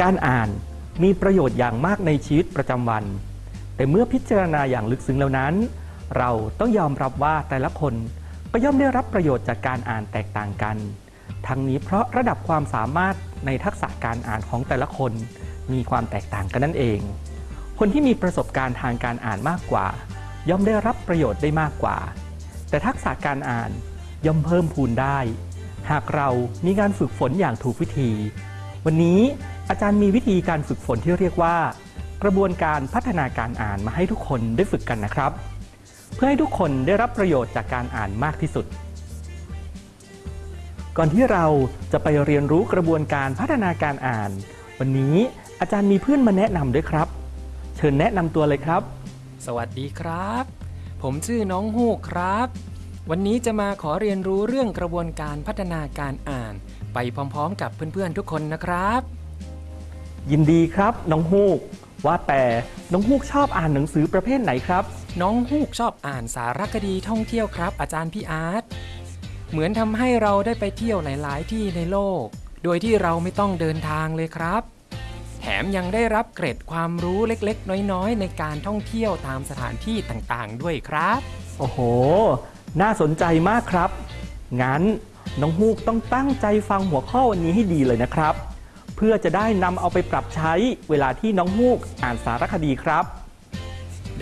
การอ่านมีประโยชน์อย่างมากในชีวิตประจำวัน แต่เมื่อพิจารณาอย่างลึกซึ้งแล้วนั้น เราต้องยอมรับว่าแต่ละคนก็ย่อมได้รับประโยชน์จากการอ่านแตกต่างกัน ทั้งนี้เพราะระดับความสามารถในทักษะการอ่านของแต่ละคนมีความแตกต่างกันนั่นเอง คนที่มีประสบการณ์ทางการอ่านมากกว่า ย่อมได้รับประโยชน์ได้มากกว่า แต่ทักษะการอ่านย่อมเพิ่มพูนได้ หากเรามีการฝึกฝนอย่างถูกวิธี วันนี้ อาจารย์มีวิธีการฝึกฝนที่เรียกว่า กระบวนการพัฒนาการอ่านมาให้ทุกคนได้ฝึกกันนะครับ เพื่อให้ทุกคนได้รับประโยชน์จากการอ่านมากที่สุด ก่อนที่เราจะไปเรียนรู้กระบวนการพัฒนาการอ่าน วันนี้อาจารย์มีเพื่อนมาแนะนำด้วยครับ เชิญแนะนำตัวเลยครับ สวัสดีครับ ผมชื่อน้องฮูกครับ วันนี้จะมาขอเรียนรู้เรื่องกระบวนการพัฒนาการอ่าน ไปพร้อมๆ กับเพื่อนๆทุกคนนะครับ ยินดีครับ น้องฮูก ว่าแต่น้องฮูกชอบอ่านหนังสือประเภทไหนครับ น้องฮูกชอบอ่านสารคดีท่องเที่ยวครับ อาจารย์พี่อาร์ตเหมือนทำให้เราได้ไปเที่ยวหลาย ๆ ที่ในโลก โดยที่เราไม่ต้องเดินทางเลยครับ แถมยังได้รับเกร็ดความรู้เล็ก ๆ น้อย ๆ ในการท่องเที่ยวตามสถานที่ต่าง ๆ ด้วยครับ โอ้โห น่าสนใจมากครับ งั้นน้องฮูกต้องตั้งใจฟังหัวข้อวันนี้ให้ดีเลยนะครับ เพื่อจะได้นำเอาไปปรับใช้เวลาที่น้องฮูกอ่านสารคดีครับ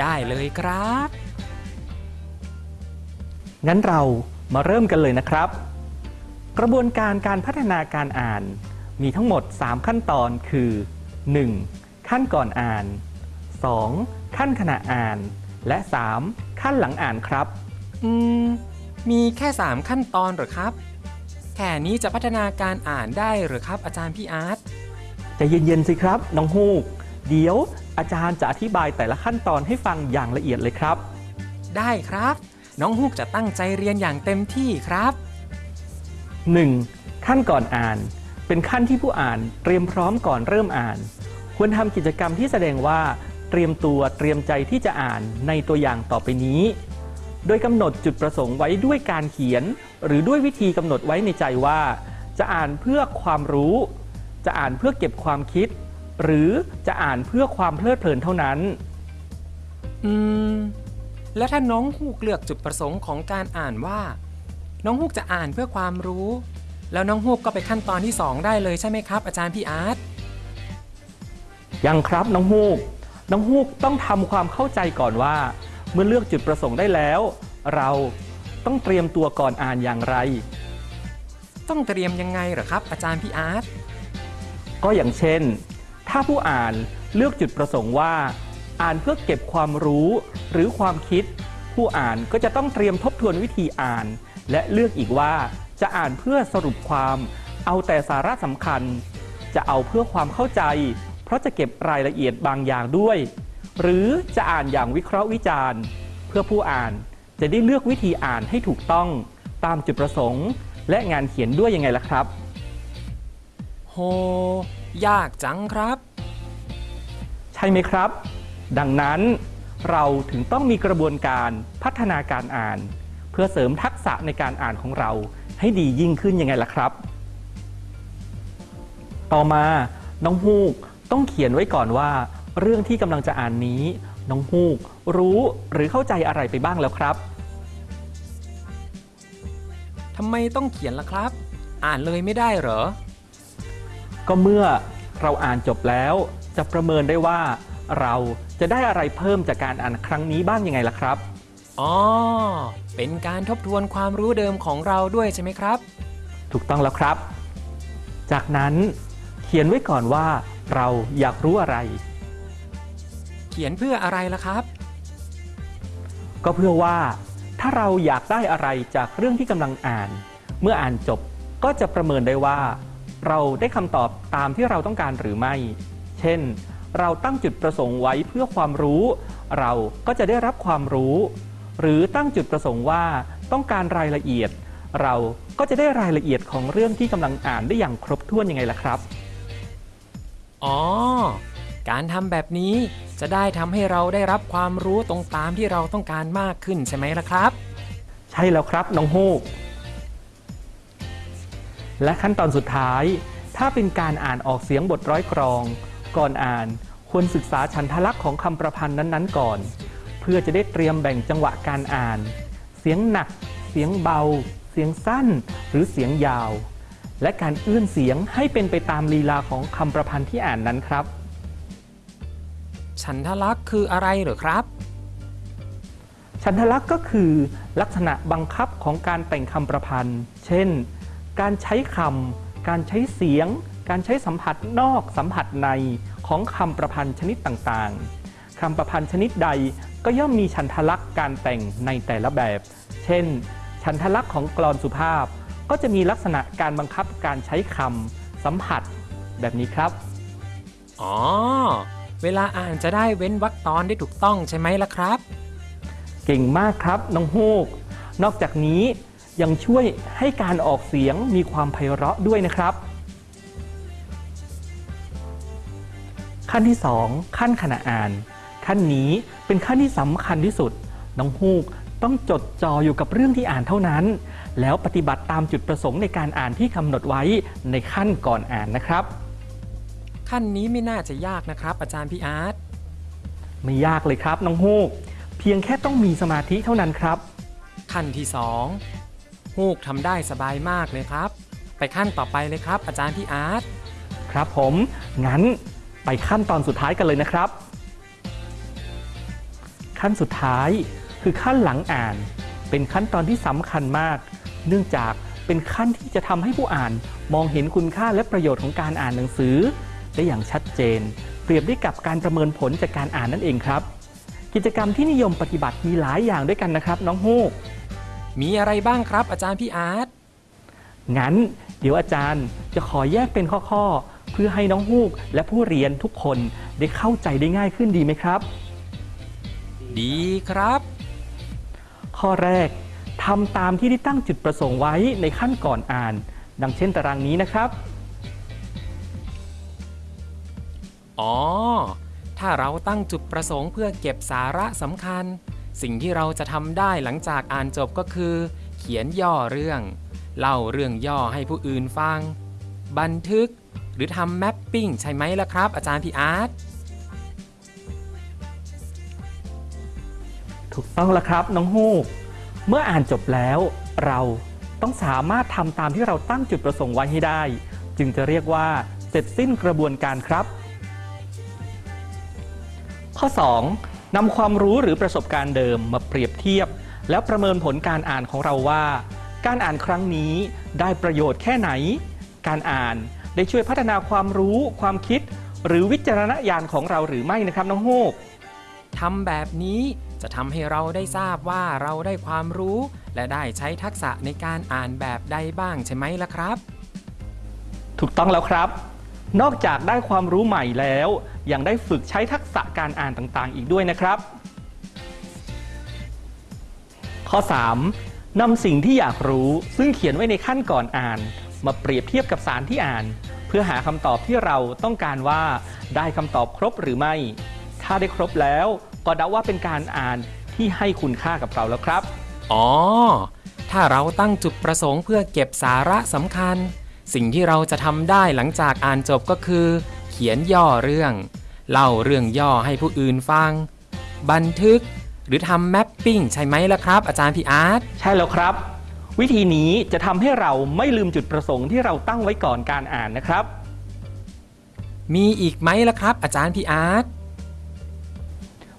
ได้เลยครับ งั้นเรามาเริ่มกันเลยนะครับ กระบวนการการพัฒนาการอ่านมีทั้งหมด 3 ขั้นตอนคือ 1. ขั้นก่อนอ่าน 2. ขั้นขณะอ่าน และ 3. ขั้นหลังอ่านครับ อืม มีแค่ 3 ขั้นตอนเหรอครับ แค่นี้จะพัฒนาการอ่านได้เหรือครับอาจารย์พี่อาร์ตใจะเย็นๆสิครับ น้องฮูก เดี๋ยวอาจารย์จะอธิบายแต่ละขั้นตอนให้ฟังอย่างละเอียดเลยครับ ได้ครับ น้องฮูกจะตั้งใจเรียนอย่างเต็มที่ครับ 1. ขั้นก่อนอ่าน เป็นขั้นที่ผู้อ่านเตรียมพร้อมก่อนเริ่มอ่าน ควรทำกิจกรรมที่แสดงว่า เตรียมตัวเตรียมใจที่จะอ่านในตัวอย่างต่อไปนี้ โดยกำหนดจุดประสงค์ไว้ด้วยการเขียน หรือด้วยวิธีกำหนดไว้ในใจว่า จะอ่านเพื่อความรู้ จะอ่านเพื่อเก็บความคิด หรือจะอ่านเพื่อความเพลิดเพลินเท่านั้น อืม แล้วถ้าน้องฮูกเลือกจุดประสงค์ของการอ่านว่า น้องฮูกจะอ่านเพื่อความรู้ แล้วน้องฮูกก็ไปขั้นตอนที่ 2 ได้เลยใช่ไหมครับ อาจารย์พี่อาร์ตยังครับน้องฮูกน้องฮูกต้องทำความเข้าใจก่อนว่า เมื่อเลือกจุดประสงค์ได้แล้ว เราต้องเตรียมตัวก่อนอ่านอย่างไร ต้องเตรียมยังไงเหรอครับ อาจารย์พี่อาร์ตก็อย่างเช่น ถ้าผู้อ่านเลือกจุดประสงค์ว่า อ่านเพื่อเก็บความรู้หรือความคิด ผู้อ่านก็จะต้องเตรียมทบทวนวิธีอ่าน และเลือกอีกว่าจะอ่านเพื่อสรุปความ เอาแต่สาระสำคัญ จะเอาเพื่อความเข้าใจ เพราะจะเก็บรายละเอียดบางอย่างด้วย หรือจะอ่านอย่างวิเคราะห์วิจารณ์ เพื่อผู้อ่านจะได้เลือกวิธีอ่านให้ถูกต้องตามจุดประสงค์ และงานเขียนด้วยยังไงล่ะครับ โห ยากจังครับ ใช่ไหมครับ ดังนั้นเราถึงต้องมีกระบวนการพัฒนาการอ่าน เพื่อเสริมทักษะในการอ่านของเราให้ดียิ่งขึ้นยังไงล่ะครับ ต่อมาน้องฮูกต้องเขียนไว้ก่อนว่า เรื่องที่กำลังจะอ่านนี้ น้องฮูก รู้หรือเข้าใจอะไรไปบ้างแล้วครับ ทำไมต้องเขียนล่ะครับ อ่านเลยไม่ได้เหรอ ก็เมื่อเราอ่านจบแล้ว จะประเมินได้ว่า เราจะได้อะไรเพิ่มจากการอ่านครั้งนี้บ้างยังไงล่ะครับ อ๋อ เป็นการทบทวนความรู้เดิมของเราด้วยใช่ไหมครับ ถูกต้องแล้วครับ จากนั้นเขียนไว้ก่อนว่าเราอยากรู้อะไรเขียนเพื่ออะไรล่ะครับ ก็เพื่อว่าถ้าเราอยากได้อะไรจากเรื่องที่กำลังอ่าน เมื่ออ่านจบก็จะประเมินได้ว่า เราได้คำตอบตามที่เราต้องการหรือไม่ เช่น เราตั้งจุดประสงค์ไว้เพื่อความรู้ เราก็จะได้รับความรู้ หรือตั้งจุดประสงค์ว่าต้องการรายละเอียด เราก็จะได้รายละเอียดของเรื่องที่กำลังอ่านได้อย่างครบถ้วนยังไงล่ะครับ อ๋อ การทำแบบนี้ จะได้ทำให้เราได้รับความรู้ตรงตามที่เราต้องการมากขึ้นใช่ไหมล่ะครับ ใช่แล้วครับน้องฮูกและขั้นตอนสุดท้าย ถ้าเป็นการอ่านออกเสียงบทร้อยกรอง ก่อนอ่านควรศึกษาฉันทลักษณ์ของคำประพันธ์นั้น ๆ ก่อน เพื่อจะได้เตรียมแบ่งจังหวะการอ่าน เสียงหนัก เสียงเบา เสียงสั้น หรือเสียงยาว และการเอื้อนเสียงให้เป็นไปตามลีลาของคำประพันธ์ที่อ่านนั้นครับ ฉันทลักษณ์คืออะไรเหรอครับ ฉันทลักษณ์ก็คือลักษณะบังคับของการแต่งคำประพันธ์ เช่น การใช้คำ การใช้เสียง การใช้สัมผัสนอกสัมผัสในของคำประพันธ์ชนิดต่างๆ คำประพันธ์ชนิดใดก็ย่อมมีฉันทลักษณ์การแต่งในแต่ละแบบ เช่น ฉันทลักษณ์ของกลอนสุภาพ ก็จะมีลักษณะการบังคับการใช้คำสัมผัสแบบนี้ครับ อ๋อ เวลาอ่านจะได้เว้นวรรคตอนได้ถูกต้องใช่ไหมล่ะครับ เก่งมากครับน้องฮูก นอกจากนี้ยังช่วยให้การออกเสียงมีความไพเราะด้วยนะครับ ขั้นที่ 2 ขั้นขณะอ่าน ขั้นนี้เป็นขั้นที่สำคัญที่สุด น้องฮูกต้องจดจ่ออยู่กับเรื่องที่อ่านเท่านั้น แล้วปฏิบัติตามจุดประสงค์ในการอ่านที่กำหนดไว้ในขั้นก่อนอ่านนะครับ ขั้นนี้ไม่น่าจะยากนะครับ อาจารย์พี่อาร์ตไม่ยากเลยครับน้องฮูก เพียงแค่ต้องมีสมาธิเท่านั้นครับ ขั้นที่สองฮูกทำได้สบายมากเลยครับ ไปขั้นต่อไปเลยครับ อาจารย์พี่อาร์ตครับผมงั้นไปขั้นตอนสุดท้ายกันเลยนะครับ ขั้นสุดท้ายคือขั้นหลังอ่าน เป็นขั้นตอนที่สำคัญมาก เนื่องจากเป็นขั้นที่จะทำให้ผู้อ่านมองเห็นคุณค่าและประโยชน์ของการอ่านหนังสือ ได้อย่างชัดเจน เปรียบได้กับการประเมินผลจากการอ่านนั่นเองครับ กิจกรรมที่นิยมปฏิบัติมีหลายอย่างด้วยกันนะครับ น้องฮูกมีอะไรบ้างครับ อาจารย์พี่อาร์ตงั้น เดี๋ยวอาจารย์จะขอแยกเป็นข้อๆ เพื่อให้น้องฮูกและผู้เรียนทุกคนได้เข้าใจได้ง่ายขึ้นดีไหมครับ ดีครับ ข้อแรกทำตามที่ได้ตั้งจุดประสงค์ไว้ในขั้นก่อนอ่าน ดังเช่นตารางนี้นะครับ อ๋อ ถ้าเราตั้งจุดประสงค์เพื่อเก็บสาระสำคัญ สิ่งที่เราจะทำได้หลังจากอ่านจบก็คือ เขียนย่อเรื่อง เล่าเรื่องย่อให้ผู้อื่นฟัง บันทึก หรือทำแมปปิ้งใช่ไหมล่ะครับ อาจารย์พี่อาร์ตถูกต้องแล้วครับน้องฮูก เมื่ออ่านจบแล้วเราต้องสามารถทำตามที่เราตั้งจุดประสงค์ไว้ให้ได้ จึงจะเรียกว่าเสร็จสิ้นกระบวนการครับ ข้อ 2. นำความรู้หรือประสบการณ์เดิมมาเปรียบเทียบ แล้วประเมินผลการอ่านของเราว่า การอ่านครั้งนี้ได้ประโยชน์แค่ไหน การอ่านได้ช่วยพัฒนาความรู้ความคิด หรือวิจารณญาณของเราหรือไม่นะครับน้องฮูกทำแบบนี้จะทำให้เราได้ทราบว่าเราได้ความรู้ และได้ใช้ทักษะในการอ่านแบบใดบ้างใช่ไหมล่ะครับ ถูกต้องแล้วครับ นอกจากได้ความรู้ใหม่แล้ว ยังได้ฝึกใช้ทักษะการอ่านต่างๆ อีกด้วยนะครับ ข้อ 3. นำสิ่งที่อยากรู้ซึ่งเขียนไว้ในขั้นก่อนอ่าน มาเปรียบเทียบกับสารที่อ่าน เพื่อหาคำตอบที่เราต้องการว่าได้คำตอบครบหรือไม่ ถ้าได้ครบแล้วก็เดาว่าเป็นการอ่านที่ให้คุณค่ากับเราแล้วครับ อ๋อ ถ้าเราตั้งจุดประสงค์เพื่อเก็บสาระสำคัญ สิ่งที่เราจะทำได้หลังจากอ่านจบก็คือ เขียนย่อเรื่อง เล่าเรื่องย่อให้ผู้อื่นฟัง บันทึก หรือทำแมปปิ้งใช่ไหมล่ะครับ อาจารย์พี่อาร์ตใช่แล้วครับ วิธีนี้จะทำให้เราไม่ลืมจุดประสงค์ที่เราตั้งไว้ก่อนการอ่านนะครับ มีอีกไหมล่ะครับ อาจารย์พี่อาร์ต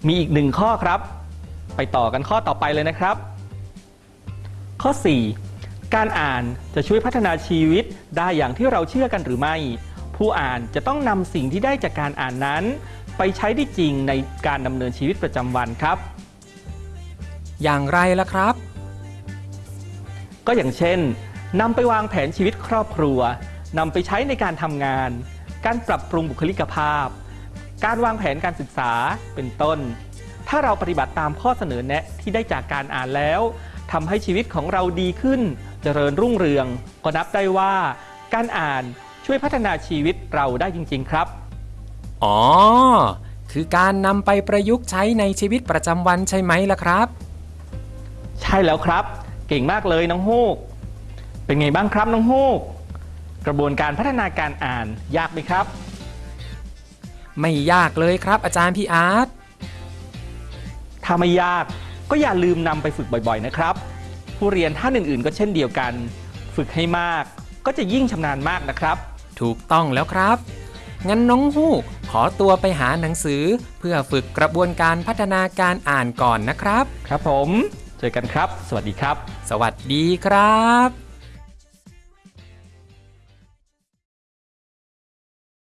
มีอีกหนึ่งข้อครับ ไปต่อกันข้อต่อไปเลยนะครับ ข้อ 4 การอ่านจะช่วยพัฒนาชีวิตได้อย่างที่เราเชื่อกันหรือไม่ ผู้อ่านจะต้องนำสิ่งที่ได้จากการอ่านนั้น ไปใช้ได้จริงในการดำเนินชีวิตประจำวันครับ อย่างไรล่ะครับ ก็อย่างเช่นนำไปวางแผนชีวิตครอบครัวนำไปใช้ในการทำงาน การปรับปรุงบุคลิกภาพ การวางแผนการศึกษาเป็นต้น ถ้าเราปฏิบัติตามข้อเสนอแนะที่ได้จากการอ่านแล้วทำให้ชีวิตของเราดีขึ้น เจริญรุ่งเรือง ก็นับได้ว่า การอ่านช่วยพัฒนาชีวิตเราได้จริง ๆ ครับ อ๋อ คือการนำไปประยุกต์ใช้ในชีวิตประจำวันใช่ไหมล่ะครับ ใช่แล้วครับ เก่งมากเลยน้องฮูก เป็นไงบ้างครับน้องฮูก กระบวนการพัฒนาการอ่านยากไหมครับ ไม่ยากเลยครับอาจารย์พี่อาร์ตถ้าไม่ยากก็อย่าลืมนำไปฝึกบ่อย ๆ นะครับ ผู้เรียนท่านอื่นๆ ก็เช่นเดียวกัน ฝึกให้มาก ก็จะยิ่งชำนาญมากนะครับ ถูกต้องแล้วครับ งั้นน้องฮูกขอตัวไปหาหนังสือ เพื่อฝึกกระบวนการพัฒนาการอ่านก่อนนะครับ ครับผม เจอกันครับ สวัสดีครับ สวัสดีครับ